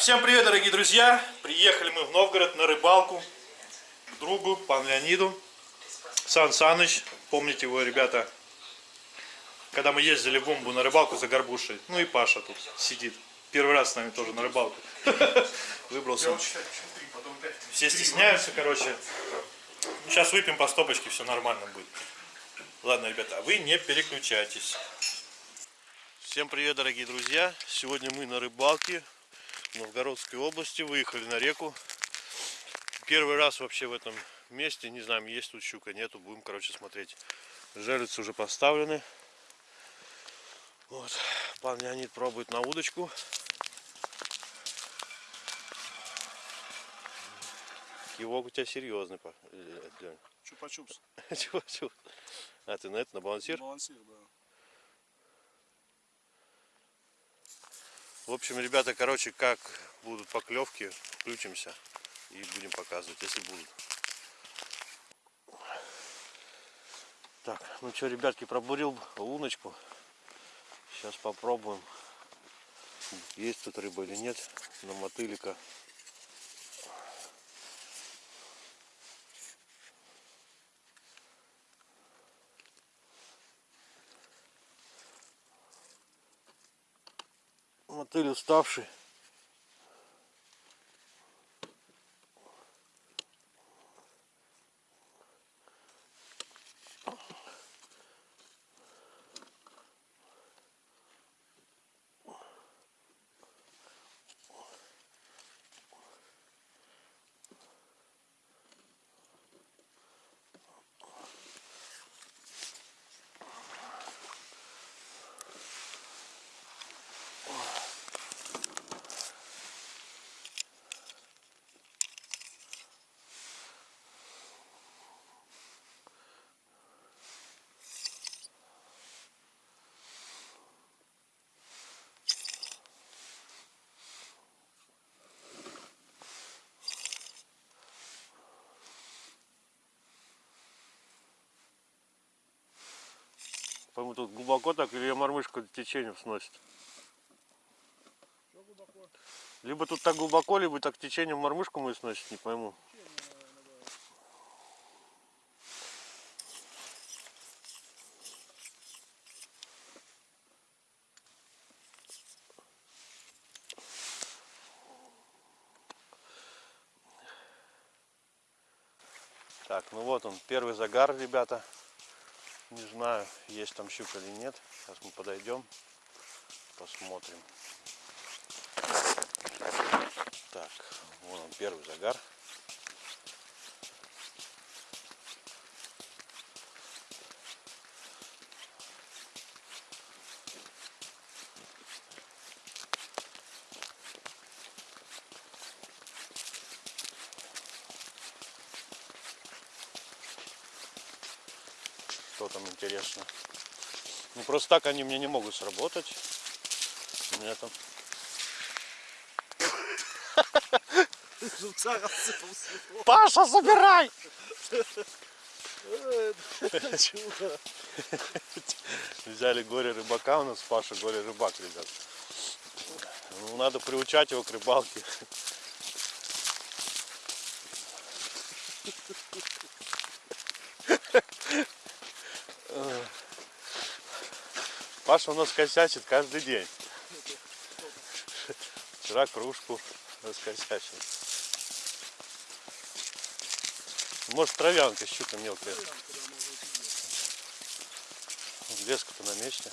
всем привет, дорогие друзья! Приехали мы в Новгород на рыбалку к другу, пан Леониду. Сан Саныч, помните его, ребята, когда мы ездили в Бомбу на рыбалку за горбушей. Ну и Паша тут сидит. Первый раз с нами тоже на рыбалку. Выбрался. Все стесняются, короче. Сейчас выпьем по стопочке, все нормально будет. Ладно, ребята, а вы не переключайтесь. Всем привет, дорогие друзья! Сегодня мы на рыбалке Новгородской области. Выехали на реку. Первый раз вообще в этом месте. Не знаем, есть тут щука, нету. Будем, короче, смотреть. Жерлицы уже поставлены. Вот. Пан Леонид пробует на удочку. Кивок у тебя серьезный, Лень. Чупа-чупс. Чупа-чупс. А ты на это, на балансир? Балансир, да. В общем, ребята, короче, как будут поклевки, включимся и будем показывать, если будут. Так, ну что, ребятки, пробурил луночку. Сейчас попробуем, есть тут рыба или нет, на мотылика. Мотыль уставший. По-моему, тут глубоко так, или мормышка течением сносит. Либо тут так глубоко, либо так течением мормышку мы сносит, не пойму. Так, ну вот он, первый загар, ребята. Не знаю, есть там щука или нет. Сейчас мы подойдем, посмотрим. Так, вон он первый загар. что там интересно. Ну просто так они мне не могут сработать. У меня там. Паша, забирай! Взяли горе рыбака, у нас Паша горе рыбак, ребят. Ну, надо приучать его к рыбалке. Паша у нас косячит каждый день. Вчера кружку раскосячил. Может травянка щука мелкая. Леска-то на месте.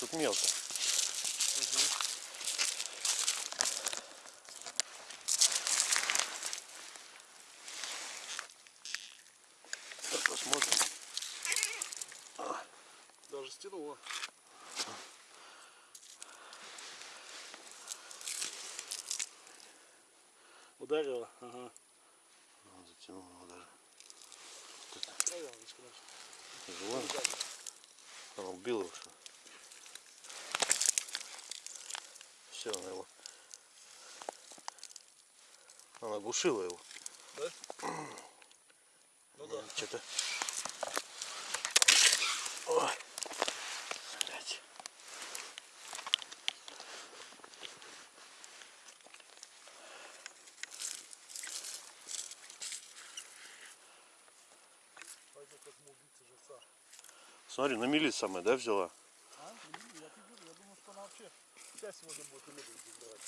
Тут мелко. Посмотрим. Стянуло. Ударило? Ага. Ну, затянул его даже. Травяночка наша. Живой? Он убил его что? Все, она его. Она оглушила его. Да? Ну да. Что-то. Ой. Смотри, на мили самое, да, взяла? А? Я, я думаю, что она вообще вся сегодня будет и будет брать.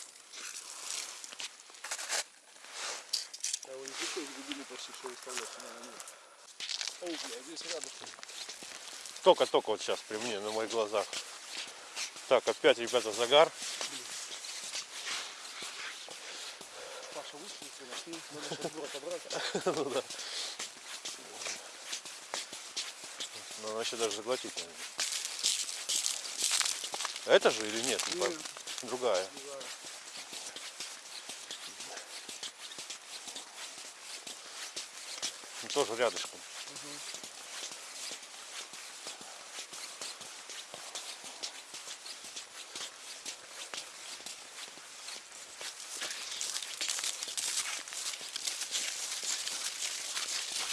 Я его пришлось глубину почти что выставлять. Не, не. О, бля, здесь рядом. Только-только вот сейчас при мне, на моих глазах. Так, опять, ребята, загар. Паша вышли, нас ну, надо сейчас было отобрать. Еще даже заглотить наверное. Это же или нет? Не Нет. пойму. Другая. Не знаю. Ну, тоже рядышком.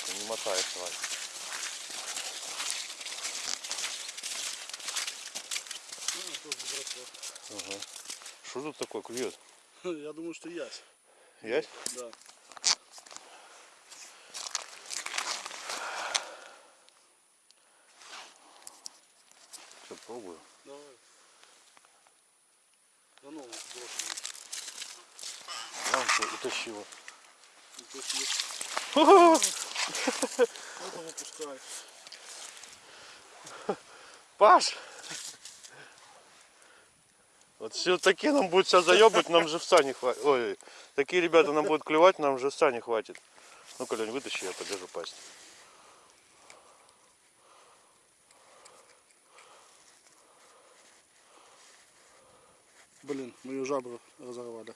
Не мотает тварь. Ну, тоже бросок. Ага. Что тут такое клюет? Я думаю, что ясь. Есть? Да. Все, пробую. Давай. Да ну, брошенный. Что, утащила. Есть есть. Это выпускай. Паш! Вот все такие нам будет сейчас заебать, нам живца не хватит. Ой, такие ребята нам будут клевать, нам живца не хватит. Ну-ка, Лень, вытащи, я подержу пасть. Блин, мы ее жабру разорвали.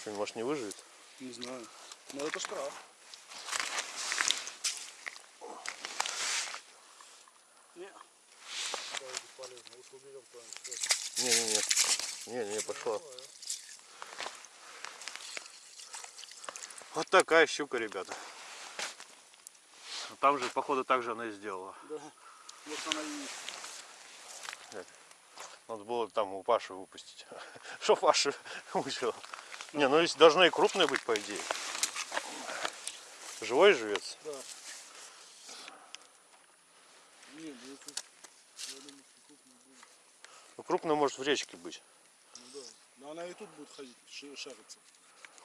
Что, может не выживет? Не знаю. Но это штраф. Не. Давай, бесполезно. Лучше уберем куда-нибудь. Не-не-не. Не-не-не, пошла. Вот такая щука, ребята. Там же, походу, так же она и сделала. Да. Вот она и есть. Надо было там у Паши выпустить. Что Паша мучила? Не, ну здесь должна и крупная быть, по идее. Живой живец. Да. Нет, ну это... Я думаю, что крупный будет. Ну, крупная может в речке быть. Ну да. Но она и тут будет ходить, шариться.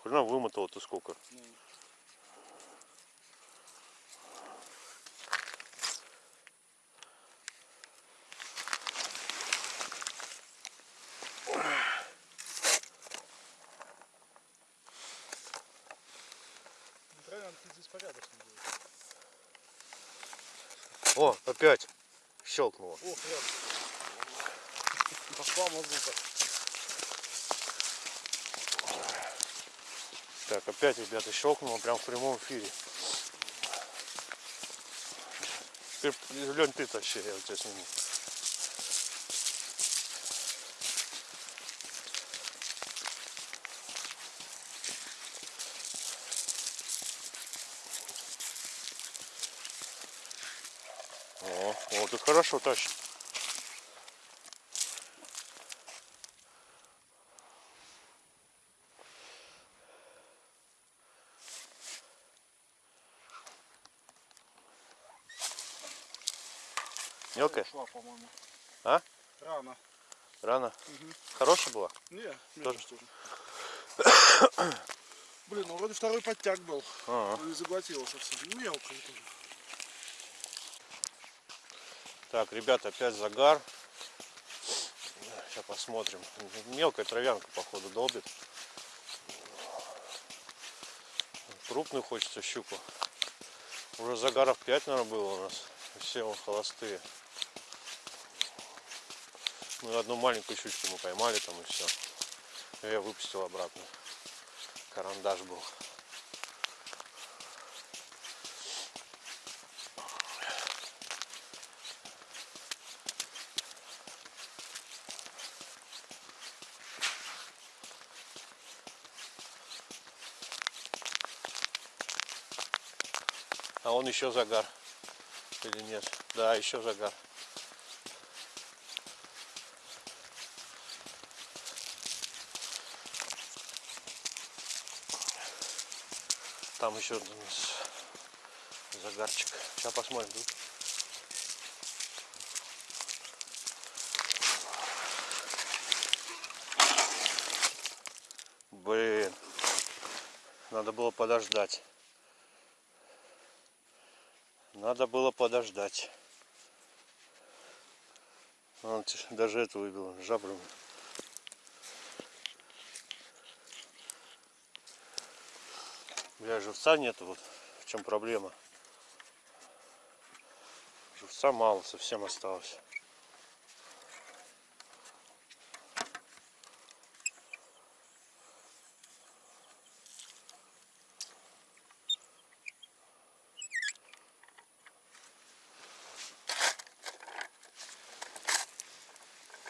Хрена вымотала ты сколько. Ну. Правильно, ты здесь порядочно будет. О, опять щелкнуло. Ох, рядом. Пошла мазута. Так, опять, ребята, щелкнуло прям в прямом эфире. Ты, Лень, ты тащи, я у тебя сниму. О, вот тут хорошо тащит. Мелкая? Ушла. А? Рано. Рано? Хорошая была? Не, Тоже? тоже. Блин, ну вроде второй подтяг был. Ага. Но не заглотила совсем. Ну, Мелкая тоже. Так, ребята, опять загар. Сейчас посмотрим. Мелкая травянка, походу, долбит. Крупную хочется щуку. Уже загаров 5, наверное, было у нас. Все холостые. Ну, одну маленькую щучку мы поймали там и все. Я выпустил обратно. Карандаш был. А он еще загар. Или нет? Да, еще загар. там еще загарчик. Сейчас посмотрим. Тут. Блин, надо было подождать. Надо было подождать. Он даже это выбил, жабру. Бля, живца нету, вот в чем проблема. Живца мало, совсем осталось.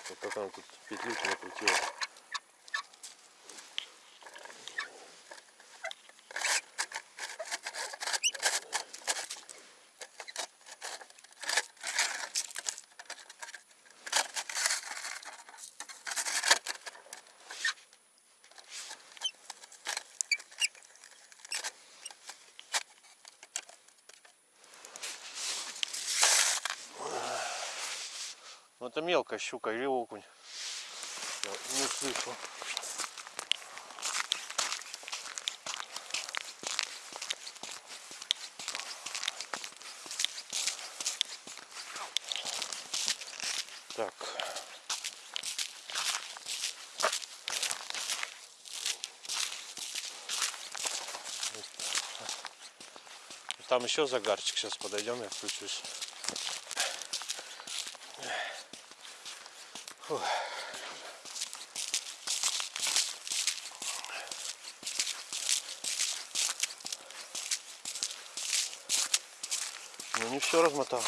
Вот как она тут петлюки накрутила. Ну это мелкая щука или окунь. Не слышу. Так. Там еще загарчик. Сейчас подойдем, я включусь. Ну не все размотал.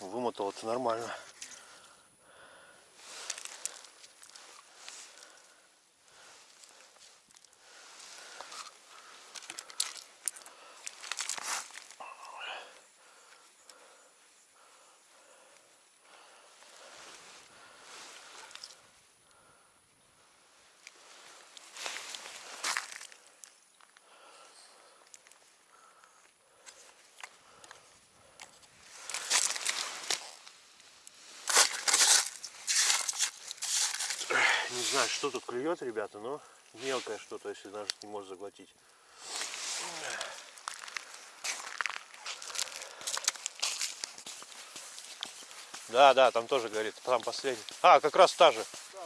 Вымотал это нормально. Не знаю, что тут клюет, ребята, но мелкое что-то, если даже не может заглотить. Да, да, там тоже горит. Там последний. А, как раз та же. Да.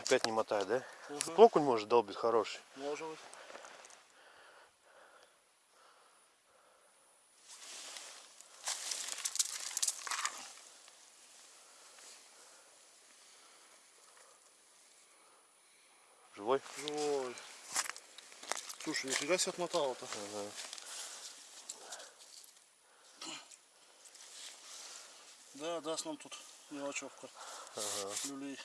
Опять не мотает, да? Мгм. Окунь может долбить хороший. Может быть. Живой? Ой. Слушай, нифига себе отмотало-то. Ага. Да, даст нам тут мелочевка. Ага. Люлей.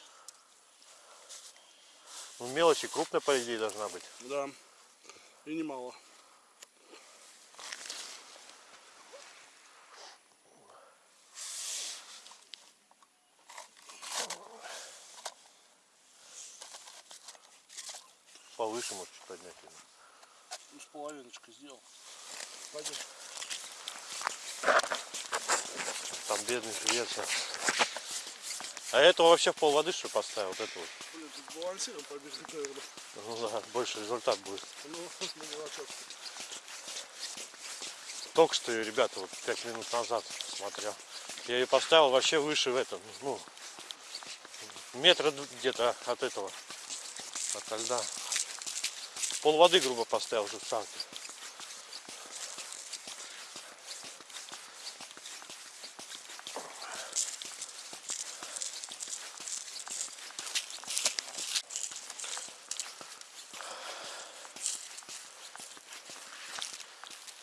Ну, мелочи крупная, по идее, должна быть. Да. И немало. Повыше может чуть поднять. его. Ну, с половиночкой сделал. Пойдем. Там бедный живец. А этого вообще в пол воды что поставил? Вот это вот. Блин, тут балансируем побежали, наверное. Ну да, больше результат будет. Ну, на мелочевку. Только что ее, ребята, вот пять минут назад смотрел. Я ее поставил вообще выше в этом, ну, метра где-то от этого, от льда. Пол воды, грубо, поставил живца.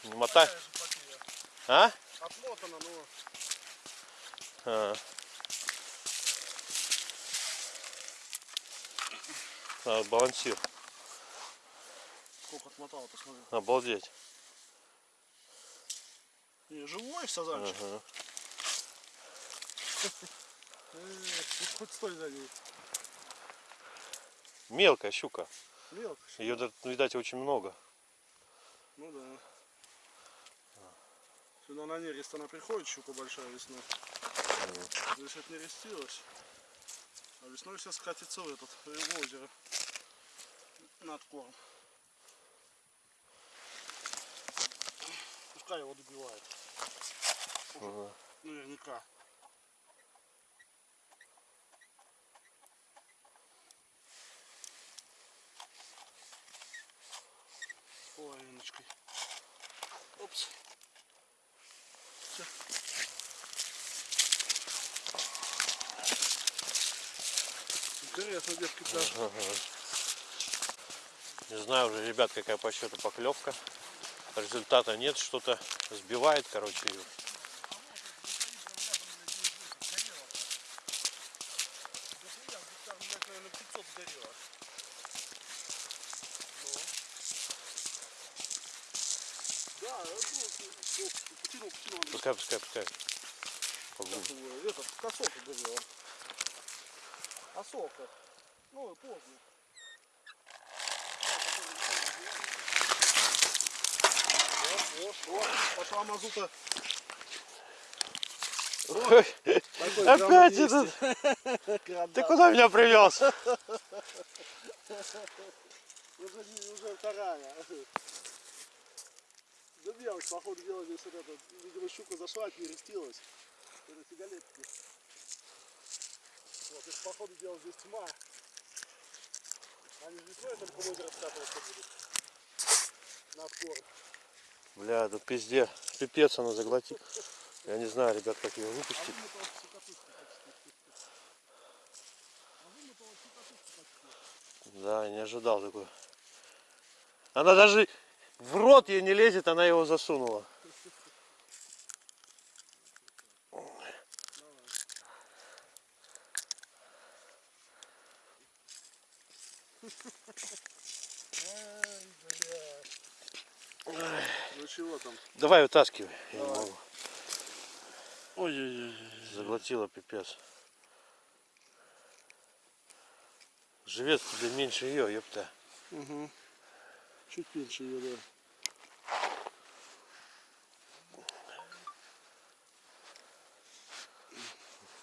Не мотай. Такая же потеря. А? Отмотана, но А. А, балансир. Сколько отмотало-то, смотри. Обалдеть. Не, живой сазанчик. Ага. Хоть стой за ней. Мелкая щука. Но на нерест она приходит, щука большая весной. Здесь это не рестилось. А весной все скатится в этот, в озеро. Над корм. Пускай его добивает. Ага. Наверняка. Половиночкой. Опс. Всё. Интересно, детки пляж. Не знаю уже, ребят, какая по счету поклевка. Результата нет, что-то сбивает, короче, ее. Там, наверное, 500 горело. Да, потянул, потянул. Андрей. Пускай, пускай, пускай. Поглубже. Этот, косока. Осока. Ну, поздно. Вот. Пошла мазута. Ой, Такой Опять этот. 200. Грамм, Ты да. куда меня привез? Уже, уже вторая. Да мелочь, походу дела здесь вот это, видимо, щука зашла, перестилась. Это сигаретки. Вот, это, походу дела здесь тьма. Они весной только в озеро скатываться будут. На корм. Бля, тут пизде. Пипец она заглотит. Я не знаю, ребят, как ее выпустить. Да, не ожидал такой. Она даже в рот ей не лезет, она его засунула. Ну чего там? Давай вытаскивай. Я не Давай. могу. Ой-ой-ой. Заглотила пипец. Живец тебе меньше ее, ёпта. Угу. Чуть меньше ее, да.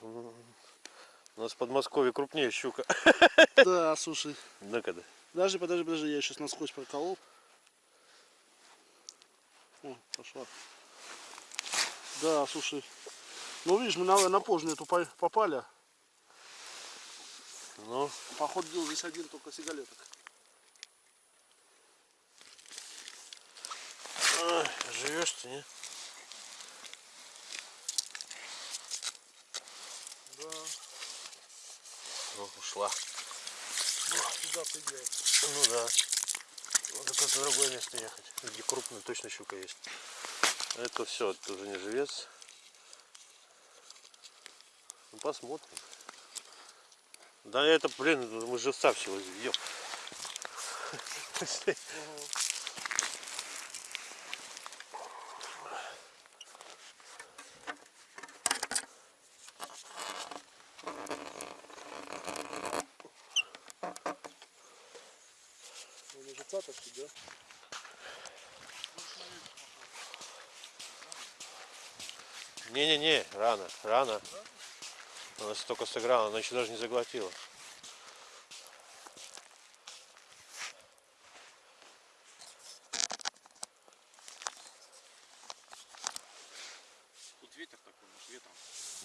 У нас в Подмосковье крупнее щука. Да, слушай. Ну-ка да. Подожди, подожди, подожди, я сейчас насквозь проколол. О, пошла. Да, слушай. Ну видишь, мы на, на позже эту по- попали. Ну, Походу дел здесь один только сигалеток. ай, живешь ты, не? Да, Ну, ушла. сюда придет. Ну да. Надо куда-то в другое место ехать, где крупная точно щука есть. Это все, это уже не живец. Ну посмотрим. Да это, блин, мы живца всего ведем. Он уже цапочки, да? Не-не-не, рано, рано. Она столько сыграла, она еще даже не заглотила. Тут ветер такой, может ветром.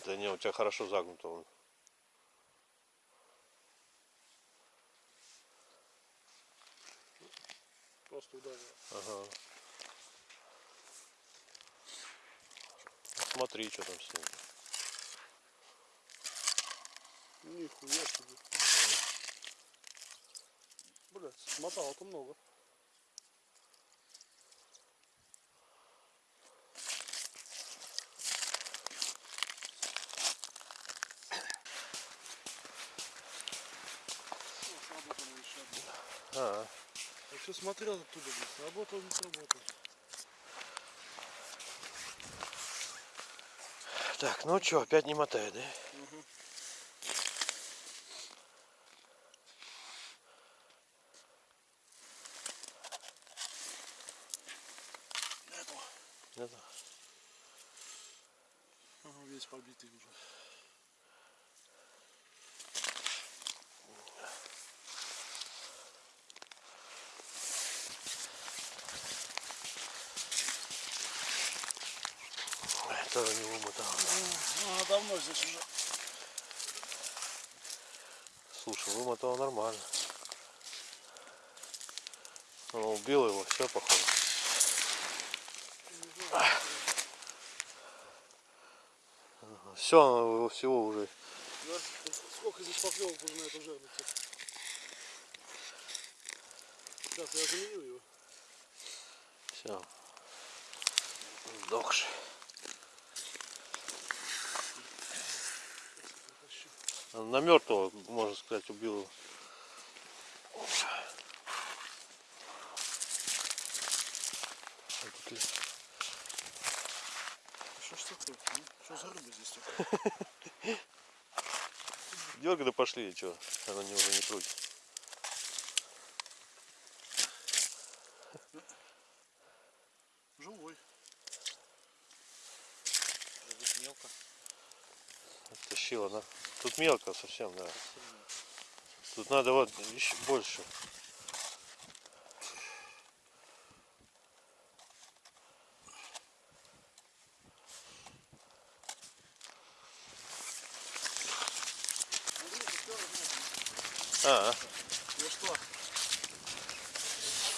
Да не, у тебя хорошо загнуто он. Просто ударил. Ага. Смотри, что там с ним. Нихуя себе. Блять, смотало-то много. Сработало еще одно. А, Я все смотрел оттуда, блин, сработал, не сработал. Так, ну что, опять не мотает, да? Нету. Это. побитый уже. Тоже не вымотал. А, давно здесь уже. Слушай, вымотал нормально. Он убил его, все походу. Все, его всего уже. Да? Сколько здесь поклевок уже на эту жерлицу? Сейчас я заменю его. Все. Сдохший. На мертвого, можно сказать, убил его. Тут ли- Что ж такое? ну? Что за рыба здесь такая? Дергай да пошли, что? Она не уже не крутит. Живой. мелко. Тащила, Тут мелко совсем, да. Тут надо вот еще больше. А, а. Ну что?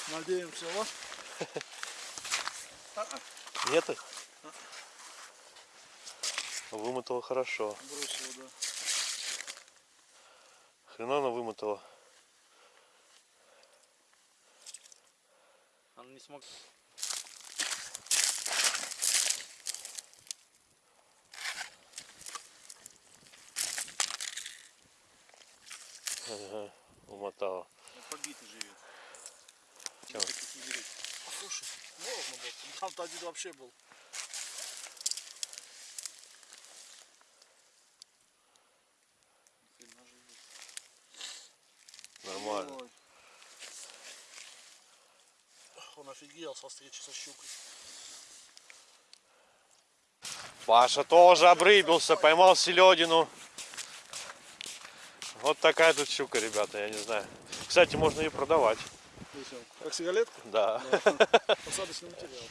Надеемся, вот. нет их? Вымотала хорошо. Бросил, да. Хрена она вымотала. Он не смог. Ага, умотала. Он побитый живет. Берет. Слушай, можно было. Там-то один вообще был. Хрена живет. Нормально. Ой. Он офигел со встречи со щукой. Паша тоже обрыбился, поймал селедину. Вот такая тут щука, ребята, я не знаю. Кстати, можно ее продавать. Как сигалетка? Да. Посадочный материал.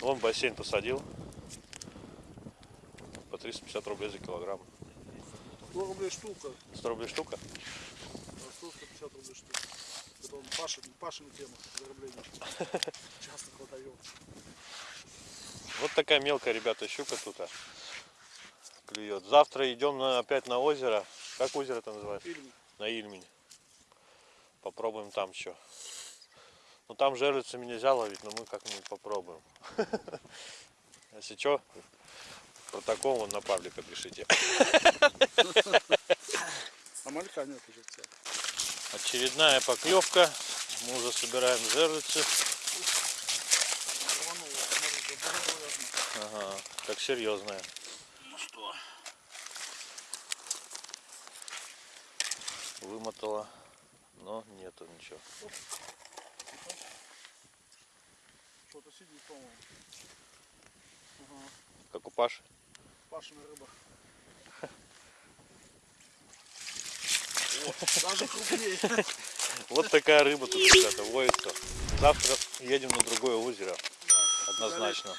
Вон бассейн посадил. По 350 рублей за килограмм. 100 рублей штука. 100 рублей штука. а 150 рублей штука. Он Паша, Пашина тема зарубления. Часто хватает. Вот такая мелкая, ребята, щука тут а, клюет. Завтра идем на, опять на озеро. Как озеро это называется? Фильм. На Ильмень. Попробуем там что. Ну там жерлицами нельзя ловить, но мы как-нибудь попробуем. Если что, протокол вон на паблика пишите. А малька нет уже тебя. Очередная поклевка. Мы уже собираем жерлицы. Ага, как серьезная. Ну что? Вымотала, но нету ничего. Что-то сидит, по-моему. Ага. Как у Паши. Пашина рыба. Вот такая рыба тут, ребята, водится. Завтра едем на другое озеро. Однозначно.